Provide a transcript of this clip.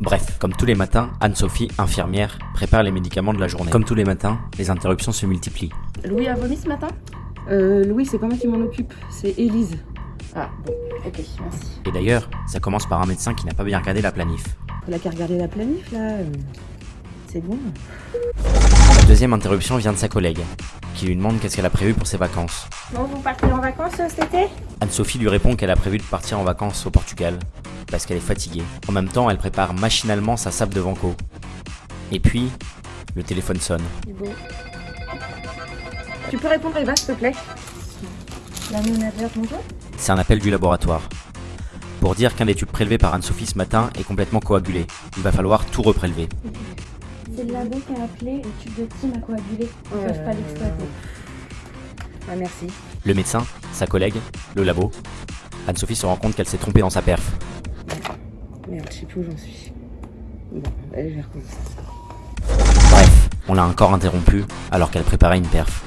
Bref, comme tous les matins, Anne-Sophie, infirmière, prépare les médicaments de la journée. Comme tous les matins, les interruptions se multiplient. Louis a vomi ce matin? Euh, Louis, c'est pas moi qui m'en occupe, c'est Élise. Ah, bon, ok, merci. Et d'ailleurs, ça commence par un médecin qui n'a pas bien regardé la planif. Elle a qu'à regarder la planif, là. euh, C'est bon. La deuxième interruption vient de sa collègue, qui lui demande qu'est-ce qu'elle a prévu pour ses vacances. Bon, vous partez en vacances euh, cet été? Anne-Sophie lui répond qu'elle a prévu de partir en vacances au Portugal, parce qu'elle est fatiguée. En même temps, elle prépare machinalement sa sable de Vanco. Et puis, le téléphone sonne. Bon. Tu peux répondre Eva, s'il te plaît? La manager, bonjour C'est un appel du laboratoire. Pour dire qu'un des tubes prélevés par Anne-Sophie ce matin est complètement coagulé. Il va falloir tout reprélever. C'est le labo qui a appelé, le tube de Tim a coagulé. Ils peuvent pas l'exploiter. Ah, merci. Le médecin, sa collègue, le labo. Anne-Sophie se rend compte qu'elle s'est trompée dans sa perf. Merde, je sais plus où j'en suis. Bon, allez, je vais recommencer. Bref, on l'a encore interrompue alors qu'elle préparait une perf.